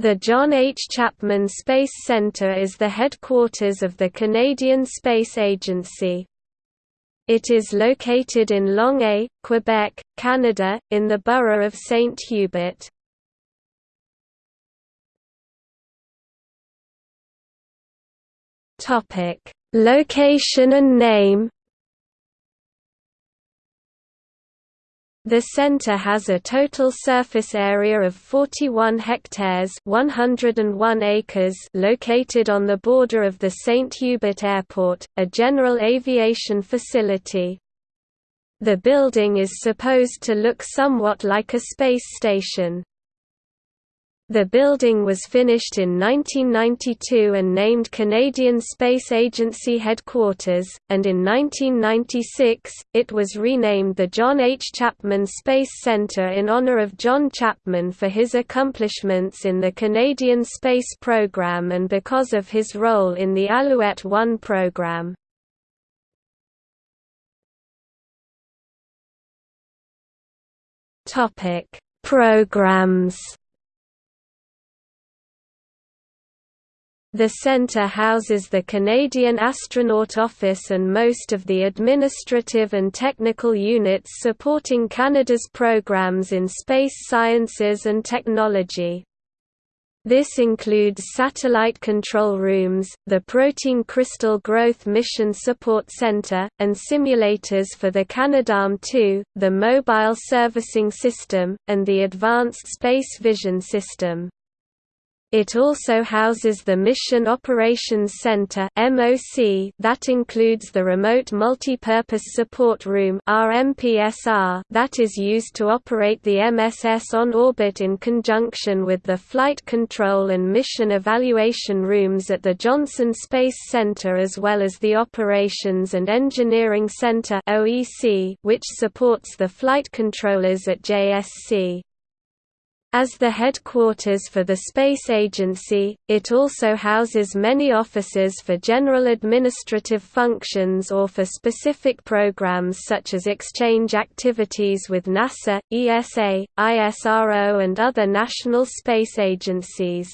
The John H. Chapman Space Centre is the headquarters of the Canadian Space Agency. It is located in Longueuil, Quebec, Canada, in the borough of St. Hubert. Location and name The centre has a total surface area of 41 hectares 101 acres located on the border of the St. Hubert Airport, a general aviation facility. The building is supposed to look somewhat like a space station. The building was finished in 1992 and named Canadian Space Agency Headquarters, and in 1996, it was renamed the John H. Chapman Space Centre in honour of John Chapman for his accomplishments in the Canadian space program and because of his role in the Alouette 1 program. Programs The centre houses the Canadian Astronaut Office and most of the administrative and technical units supporting Canada's programs in space sciences and technology. This includes satellite control rooms, the Protein Crystal Growth Mission Support Center, and simulators for the Canadarm2, the Mobile Servicing System, and the Advanced Space Vision System. It also houses the Mission Operations Center that includes the Remote Multipurpose Support Room that is used to operate the MSS on orbit in conjunction with the Flight Control and Mission Evaluation Rooms at the Johnson Space Center as well as the Operations and Engineering Center which supports the flight controllers at JSC. As the headquarters for the Space Agency, it also houses many offices for general administrative functions or for specific programs such as exchange activities with NASA, ESA, ISRO and other national space agencies.